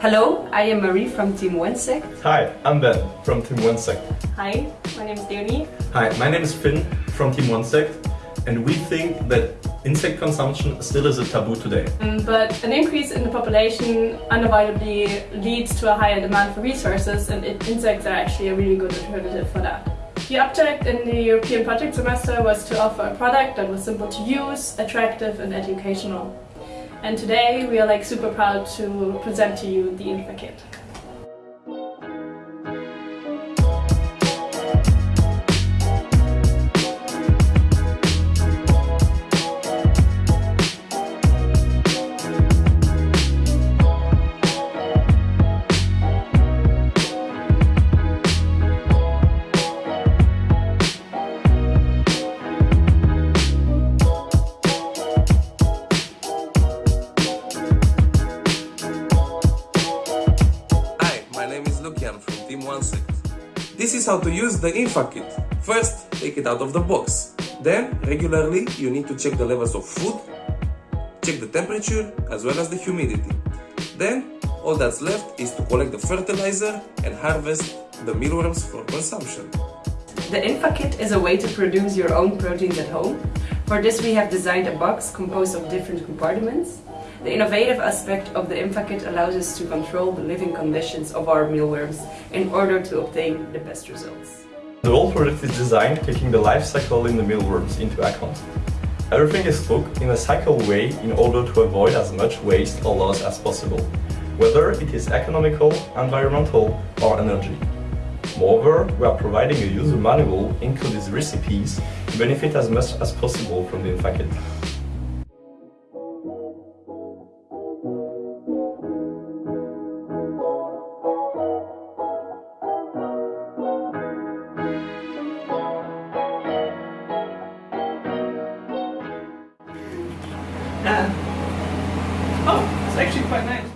Hello, I am Marie from Team OneSect. Hi, I'm Ben from Team OneSect. Hi, my name is Leonie. Hi, my name is Finn from Team OneSect and we think that insect consumption still is a taboo today. Um, but an increase in the population unavoidably leads to a higher demand for resources and insects are actually a really good alternative for that. The object in the European project semester was to offer a product that was simple to use, attractive and educational. And today we are like super proud to present to you the InfaKit. From Team OneSect. This is how to use the InfaKit. First, take it out of the box. Then, regularly, you need to check the levels of food, check the temperature, as well as the humidity. Then, all that's left is to collect the fertilizer and harvest the mealworms for consumption. The InfaKit is a way to produce your own proteins at home. For this we have designed a box composed of different compartments. The innovative aspect of the InfaKit allows us to control the living conditions of our mealworms in order to obtain the best results. The whole product is designed taking the life cycle in the mealworms into account. Everything is cooked in a cycle way in order to avoid as much waste or loss as possible, whether it is economical, environmental or energy. Moreover, we are providing a user manual including recipes to benefit as much as possible from the InfaKit. Uh, oh, it's actually quite nice.